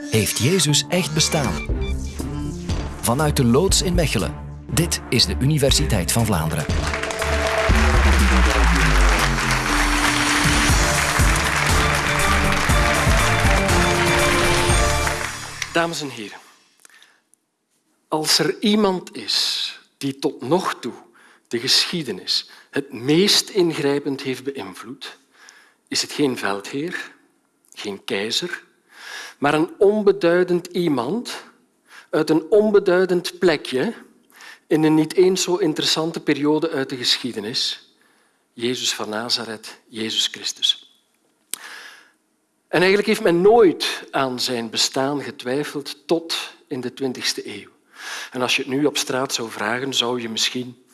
Heeft Jezus echt bestaan? Vanuit de loods in Mechelen. Dit is de Universiteit van Vlaanderen. Dames en heren, als er iemand is die tot nog toe de geschiedenis het meest ingrijpend heeft beïnvloed, is het geen veldheer, geen keizer, maar een onbeduidend iemand uit een onbeduidend plekje in een niet eens zo interessante periode uit de geschiedenis. Jezus van Nazareth, Jezus Christus. En eigenlijk heeft men nooit aan zijn bestaan getwijfeld tot in de 20e eeuw. En als je het nu op straat zou vragen, zou je misschien...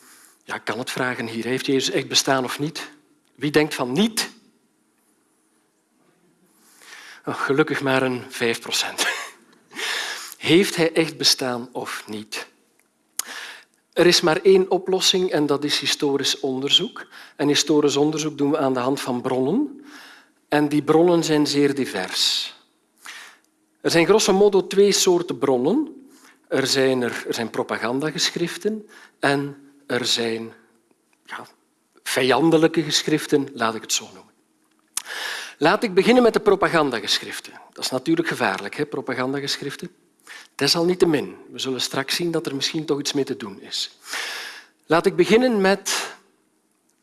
Ja, kan het vragen hier. Heeft Jezus echt bestaan of niet? Wie denkt van niet? Oh, gelukkig maar een 5 procent. Heeft hij echt bestaan of niet? Er is maar één oplossing en dat is historisch onderzoek. En historisch onderzoek doen we aan de hand van bronnen. En die bronnen zijn zeer divers. Er zijn grosso modo twee soorten bronnen. Er zijn, er, er propagandageschriften en er zijn ja, vijandelijke geschriften, laat ik het zo noemen. Laat ik beginnen met de propagandageschriften. Dat is natuurlijk gevaarlijk, hè, propagandageschriften. Desalniettemin, we zullen straks zien dat er misschien toch iets mee te doen is. Laat ik beginnen met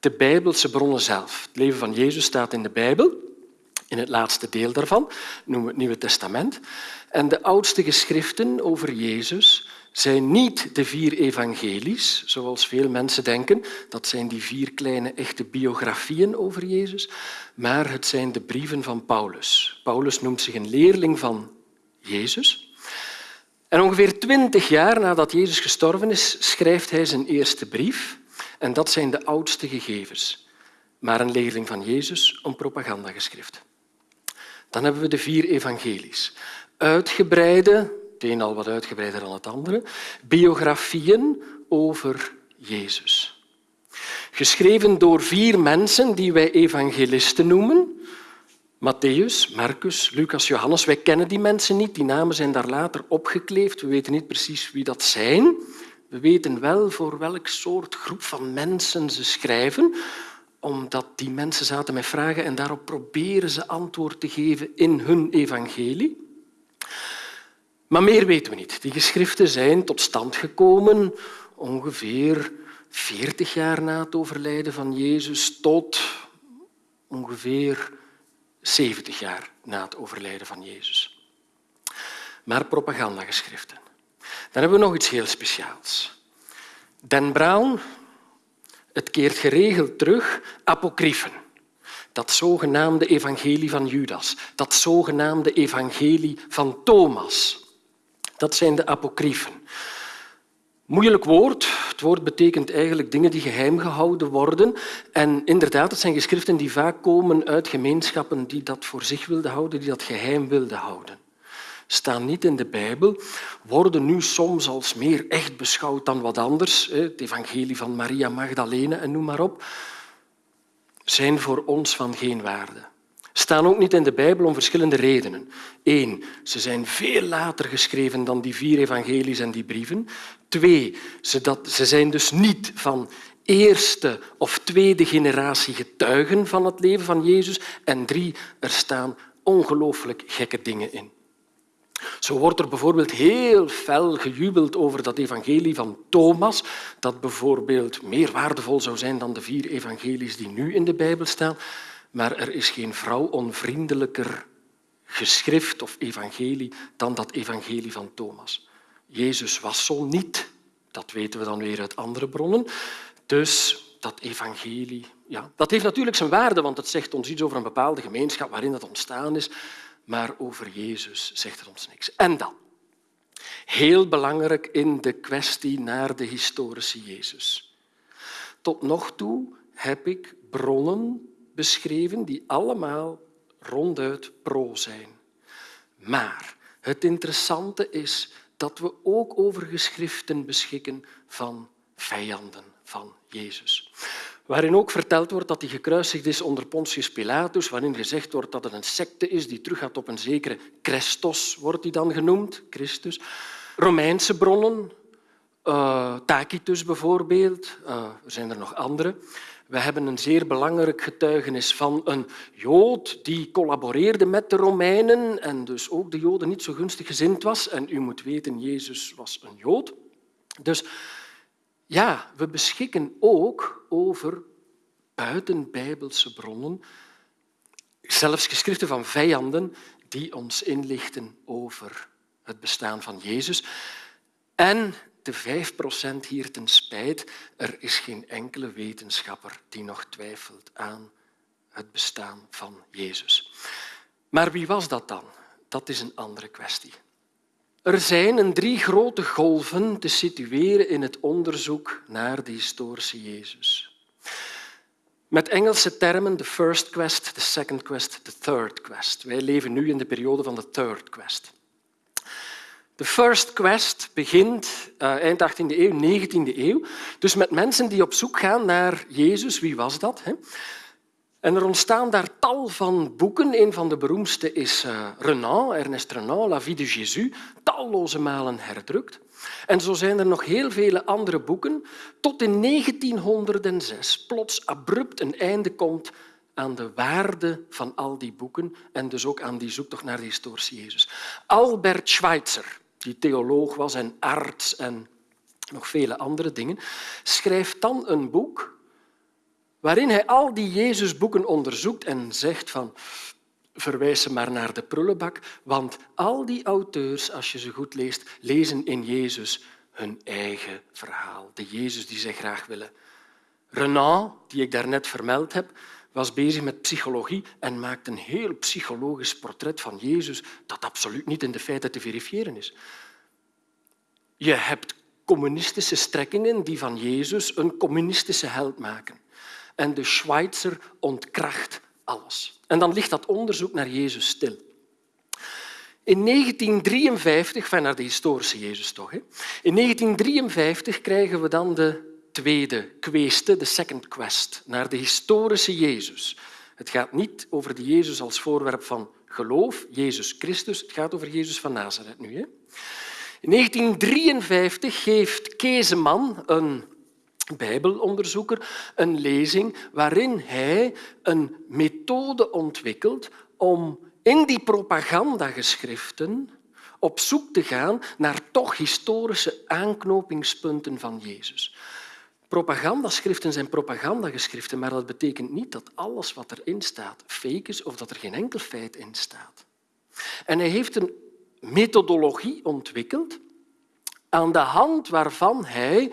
de Bijbelse bronnen zelf. Het leven van Jezus staat in de Bijbel, in het laatste deel daarvan, noemen we het Nieuwe Testament. En de oudste geschriften over Jezus zijn niet de vier evangelies, zoals veel mensen denken. Dat zijn die vier kleine echte biografieën over Jezus. Maar het zijn de brieven van Paulus. Paulus noemt zich een leerling van Jezus. En ongeveer twintig jaar nadat Jezus gestorven is, schrijft hij zijn eerste brief. En dat zijn de oudste gegevens. Maar een leerling van Jezus, een propagandageschrift. Dan hebben we de vier evangelies. Uitgebreide het een al wat uitgebreider dan het andere, biografieën over Jezus. Geschreven door vier mensen die wij evangelisten noemen. Matthäus, Marcus, Lucas, Johannes. Wij kennen die mensen niet. Die namen zijn daar later opgekleefd. We weten niet precies wie dat zijn. We weten wel voor welk soort groep van mensen ze schrijven, omdat die mensen zaten met vragen en daarop proberen ze antwoord te geven in hun evangelie. Maar meer weten we niet. Die geschriften zijn tot stand gekomen ongeveer 40 jaar na het overlijden van Jezus tot ongeveer 70 jaar na het overlijden van Jezus. Maar propagandageschriften. Dan hebben we nog iets heel speciaals. Dan Brown, het keert geregeld terug, apocryfen. Dat zogenaamde evangelie van Judas, dat zogenaamde evangelie van Thomas. Dat zijn de apocryfen. Moeilijk woord. Het woord betekent eigenlijk dingen die geheim gehouden worden. En inderdaad, het zijn geschriften die vaak komen uit gemeenschappen die dat voor zich wilden houden, die dat geheim wilden houden. Staan niet in de Bijbel, worden nu soms als meer echt beschouwd dan wat anders. Het evangelie van Maria Magdalene en noem maar op. Zijn voor ons van geen waarde staan ook niet in de Bijbel om verschillende redenen. Eén, ze zijn veel later geschreven dan die vier evangelies en die brieven. Twee, ze, ze zijn dus niet van eerste of tweede generatie getuigen van het leven van Jezus. En drie, er staan ongelooflijk gekke dingen in. Zo wordt er bijvoorbeeld heel fel gejubeld over dat evangelie van Thomas, dat bijvoorbeeld meer waardevol zou zijn dan de vier evangelies die nu in de Bijbel staan. Maar er is geen vrouwonvriendelijker geschrift of evangelie dan dat evangelie van Thomas. Jezus was zo niet, dat weten we dan weer uit andere bronnen. Dus dat evangelie, ja, dat heeft natuurlijk zijn waarde, want het zegt ons iets over een bepaalde gemeenschap waarin dat ontstaan is. Maar over Jezus zegt het ons niks. En dan, heel belangrijk in de kwestie naar de historische Jezus. Tot nog toe heb ik bronnen beschreven die allemaal ronduit pro zijn. Maar het interessante is dat we ook over geschriften beschikken van vijanden van Jezus. waarin ook verteld wordt dat hij gekruisigd is onder Pontius Pilatus, waarin gezegd wordt dat het een secte is die teruggaat op een zekere Christos, wordt hij dan genoemd, Christus. Romeinse bronnen, uh, Tacitus bijvoorbeeld, uh, er zijn er nog andere. We hebben een zeer belangrijk getuigenis van een Jood die collaboreerde met de Romeinen en dus ook de Joden niet zo gunstig gezind was. En u moet weten, Jezus was een Jood. Dus ja, we beschikken ook over buitenbijbelse bronnen, zelfs geschriften van vijanden die ons inlichten over het bestaan van Jezus. En de 5% hier ten spijt, er is geen enkele wetenschapper die nog twijfelt aan het bestaan van Jezus. Maar wie was dat dan? Dat is een andere kwestie. Er zijn een drie grote golven te situeren in het onderzoek naar de historische Jezus. Met Engelse termen de first quest, de second quest, de third quest. Wij leven nu in de periode van de third quest. De first quest begint uh, eind 18e eeuw, 19e eeuw, dus met mensen die op zoek gaan naar Jezus. Wie was dat? Hè? En er ontstaan daar tal van boeken. Een van de beroemdste is uh, Renan, Ernest Renan, La vie de Jésus, talloze malen herdrukt. En zo zijn er nog heel vele andere boeken, tot in 1906 plots abrupt een einde komt aan de waarde van al die boeken en dus ook aan die zoektocht naar de historische Jezus. Albert Schweitzer, die theoloog was en arts en nog vele andere dingen, schrijft dan een boek waarin hij al die Jezusboeken onderzoekt en zegt van verwijs ze maar naar de prullenbak, want al die auteurs, als je ze goed leest, lezen in Jezus hun eigen verhaal, de Jezus die zij graag willen. Renan, die ik daarnet vermeld heb, was bezig met psychologie en maakte een heel psychologisch portret van Jezus dat absoluut niet in de feiten te verifiëren is. Je hebt communistische strekkingen die van Jezus een communistische held maken. En de Schweitzer ontkracht alles. En dan ligt dat onderzoek naar Jezus stil. In 1953, naar de historische Jezus toch, hè? in 1953 krijgen we dan de tweede kweste, de second quest, naar de historische Jezus. Het gaat niet over de Jezus als voorwerp van geloof, Jezus Christus, het gaat over Jezus van Nazareth nu. Hè? In 1953 geeft Kezeman, een bijbelonderzoeker, een lezing waarin hij een methode ontwikkelt om in die propagandageschriften op zoek te gaan naar toch historische aanknopingspunten van Jezus. Propagandaschriften zijn propagandageschriften, maar dat betekent niet dat alles wat erin staat fake is of dat er geen enkel feit in staat. En hij heeft een methodologie ontwikkeld aan de hand waarvan hij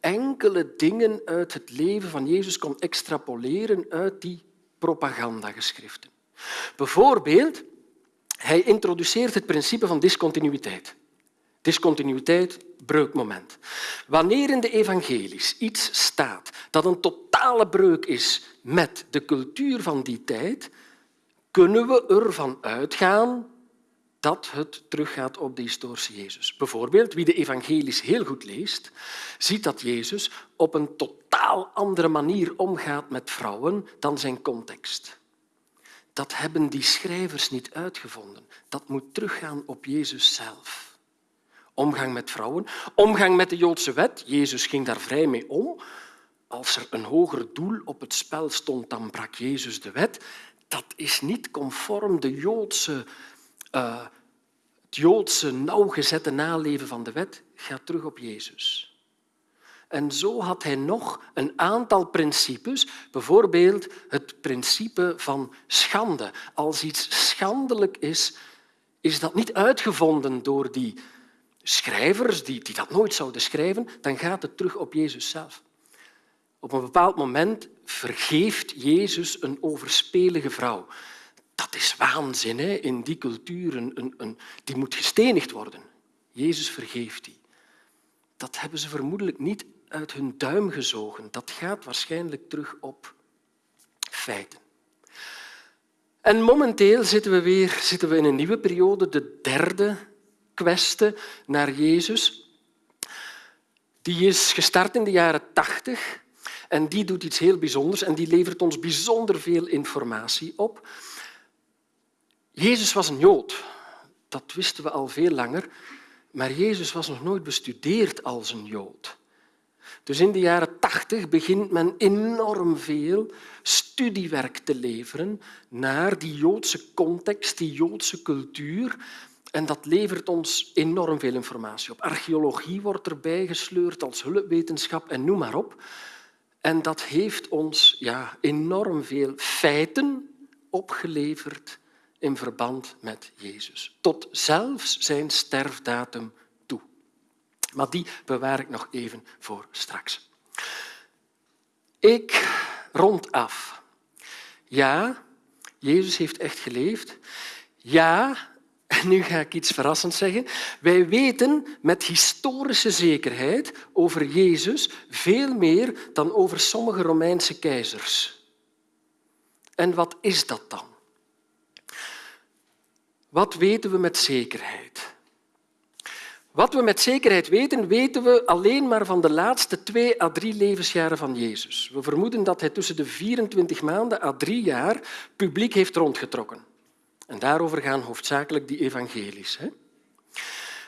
enkele dingen uit het leven van Jezus kon extrapoleren uit die propagandageschriften. Bijvoorbeeld, hij introduceert het principe van discontinuïteit. Discontinuïteit, breukmoment. Wanneer in de evangelies iets staat dat een totale breuk is met de cultuur van die tijd, kunnen we ervan uitgaan dat het teruggaat op de historische Jezus. Bijvoorbeeld, wie de evangelies heel goed leest, ziet dat Jezus op een totaal andere manier omgaat met vrouwen dan zijn context. Dat hebben die schrijvers niet uitgevonden. Dat moet teruggaan op Jezus zelf. Omgang met vrouwen, omgang met de Joodse wet. Jezus ging daar vrij mee om. Als er een hoger doel op het spel stond, dan brak Jezus de wet. Dat is niet conform de Joodse uh, het Joodse nauwgezette naleven van de wet gaat terug op Jezus. En zo had hij nog een aantal principes, bijvoorbeeld het principe van schande. Als iets schandelijk is, is dat niet uitgevonden door die schrijvers die, die dat nooit zouden schrijven, dan gaat het terug op Jezus zelf. Op een bepaald moment vergeeft Jezus een overspelige vrouw. Dat is waanzin hè? in die cultuur. Een, een, die moet gestenigd worden. Jezus vergeeft die. Dat hebben ze vermoedelijk niet uit hun duim gezogen. Dat gaat waarschijnlijk terug op feiten. En momenteel zitten we weer zitten we in een nieuwe periode, de derde naar Jezus. Die is gestart in de jaren tachtig En die doet iets heel bijzonders en die levert ons bijzonder veel informatie op. Jezus was een Jood. Dat wisten we al veel langer. Maar Jezus was nog nooit bestudeerd als een Jood. Dus in de jaren tachtig begint men enorm veel studiewerk te leveren naar die Joodse context, die Joodse cultuur. En dat levert ons enorm veel informatie op. Archeologie wordt erbij gesleurd als hulpwetenschap en noem maar op. En dat heeft ons ja, enorm veel feiten opgeleverd in verband met Jezus. Tot zelfs zijn sterfdatum toe. Maar die bewaar ik nog even voor straks. Ik rond af. Ja, Jezus heeft echt geleefd. Ja, nu ga ik iets verrassends zeggen. Wij weten met historische zekerheid over Jezus veel meer dan over sommige Romeinse keizers. En wat is dat dan? Wat weten we met zekerheid? Wat we met zekerheid weten, weten we alleen maar van de laatste twee à drie levensjaren van Jezus. We vermoeden dat hij tussen de 24 maanden à drie jaar publiek heeft rondgetrokken. En daarover gaan hoofdzakelijk die evangelies.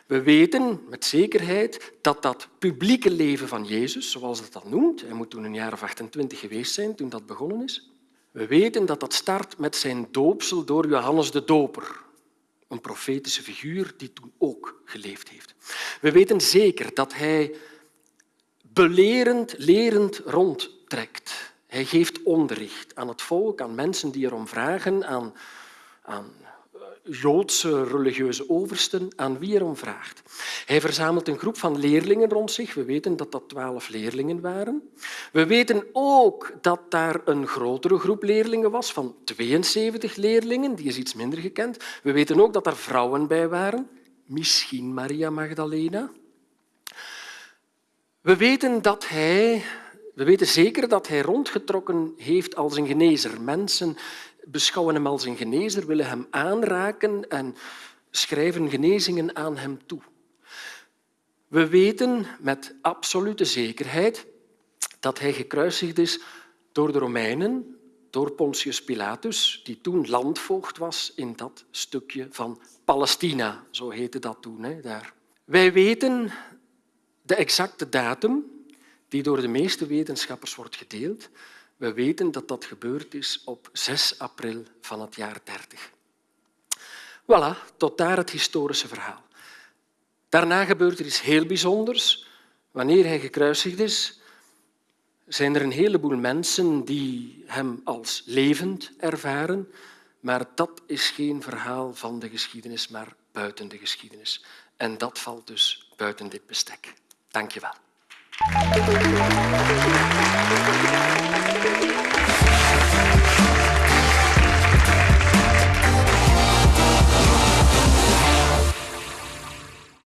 We weten met zekerheid dat dat publieke leven van Jezus, zoals dat dat noemt, hij moet toen een jaar of 28 geweest zijn toen dat begonnen is, we weten dat dat start met zijn doopsel door Johannes de Doper, een profetische figuur die toen ook geleefd heeft. We weten zeker dat hij belerend, lerend rondtrekt. Hij geeft onderricht aan het volk, aan mensen die erom vragen, aan, aan Joodse religieuze oversten, aan wie erom vraagt. Hij verzamelt een groep van leerlingen rond zich. We weten dat dat twaalf leerlingen waren. We weten ook dat daar een grotere groep leerlingen was, van 72 leerlingen. Die is iets minder gekend. We weten ook dat er vrouwen bij waren, misschien Maria Magdalena. We weten, dat hij, we weten zeker dat hij rondgetrokken heeft als een genezer. Mensen beschouwen hem als een genezer, willen hem aanraken en schrijven genezingen aan hem toe. We weten met absolute zekerheid dat hij gekruisigd is door de Romeinen, door Pontius Pilatus, die toen landvoogd was in dat stukje van Palestina. Zo heette dat toen. Hè, daar. Wij weten de exacte datum, die door de meeste wetenschappers wordt gedeeld. We weten dat dat gebeurd is op 6 april van het jaar 30. Voilà, tot daar het historische verhaal. Daarna gebeurt er iets heel bijzonders. Wanneer hij gekruisigd is, zijn er een heleboel mensen die hem als levend ervaren, maar dat is geen verhaal van de geschiedenis, maar buiten de geschiedenis. En dat valt dus buiten dit bestek. Dank je wel.